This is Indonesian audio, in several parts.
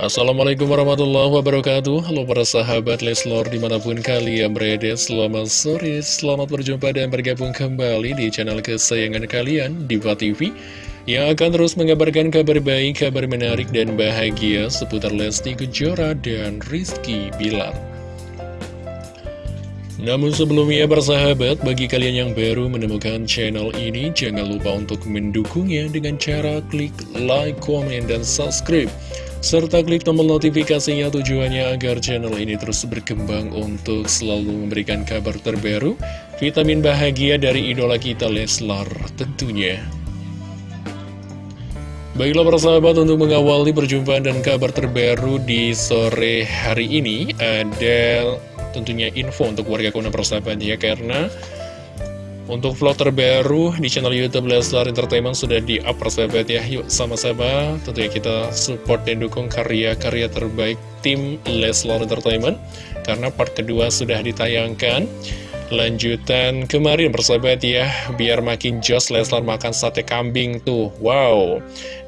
Assalamualaikum warahmatullahi wabarakatuh. Halo para sahabat Leslor di mana pun kalian berada Selamat sore, selamat berjumpa dan bergabung kembali di channel kesayangan kalian Diva TV Yang akan terus mengabarkan kabar baik, kabar menarik dan bahagia Seputar Lesti Kejora dan Rizky Bilar. Namun sebelumnya bersahabat, bagi kalian yang baru menemukan channel ini, jangan lupa untuk mendukungnya dengan cara klik like, komen, dan subscribe serta klik tombol notifikasinya tujuannya agar channel ini terus berkembang untuk selalu memberikan kabar terbaru, vitamin bahagia dari idola kita Leslar tentunya. Baiklah para sahabat untuk mengawali perjumpaan dan kabar terbaru di sore hari ini ada tentunya info untuk warga kuna persahabat ya karena untuk vlog terbaru di channel Youtube Leslar Entertainment sudah di-up persahabat ya. Yuk sama-sama. Tentunya kita support dan dukung karya-karya terbaik tim Leslar Entertainment. Karena part kedua sudah ditayangkan. Lanjutan kemarin persahabat ya. Biar makin jos Leslar makan sate kambing tuh. Wow.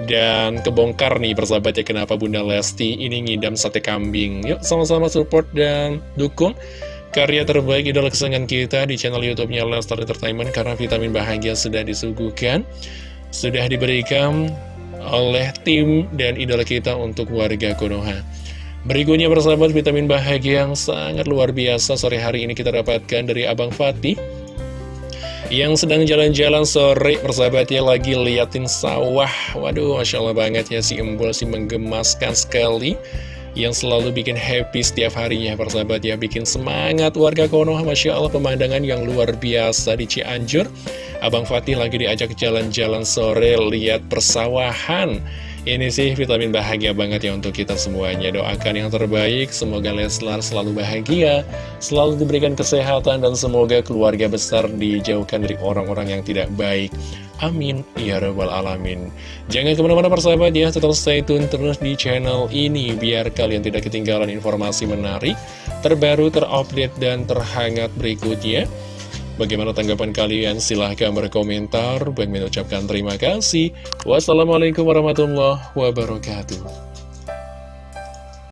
Dan kebongkar nih persahabat ya Kenapa Bunda Lesti ini ngidam sate kambing. Yuk sama-sama support dan dukung karya terbaik idola kesenangan kita di channel YouTube-nya Lestar Entertainment karena vitamin bahagia sudah disuguhkan, sudah diberikan oleh tim dan idola kita untuk warga Konoha. Berikutnya persahabat vitamin bahagia yang sangat luar biasa sore hari ini kita dapatkan dari Abang Fatih yang sedang jalan-jalan sore persahabatnya lagi liatin sawah waduh Masya Allah banget ya si embol si menggemaskan sekali yang selalu bikin happy setiap harinya persahabat ya. Bikin semangat warga Konoha Masya Allah pemandangan yang luar biasa di Cianjur. Abang Fatih lagi diajak jalan-jalan sore lihat persawahan ini sih vitamin bahagia banget ya untuk kita semuanya. Doakan yang terbaik, semoga Leslar selalu bahagia Selalu diberikan kesehatan dan semoga keluarga besar dijauhkan dari orang-orang yang tidak baik. Amin. Ya Rabbal Alamin. Jangan ke mana-mana persahabat ya. Tetap stay tune terus di channel ini Biar kalian tidak ketinggalan informasi menarik Terbaru, terupdate, dan terhangat berikutnya Bagaimana tanggapan kalian? Silahkan berkomentar. Bagi mengucapkan terima kasih. Wassalamualaikum warahmatullahi wabarakatuh.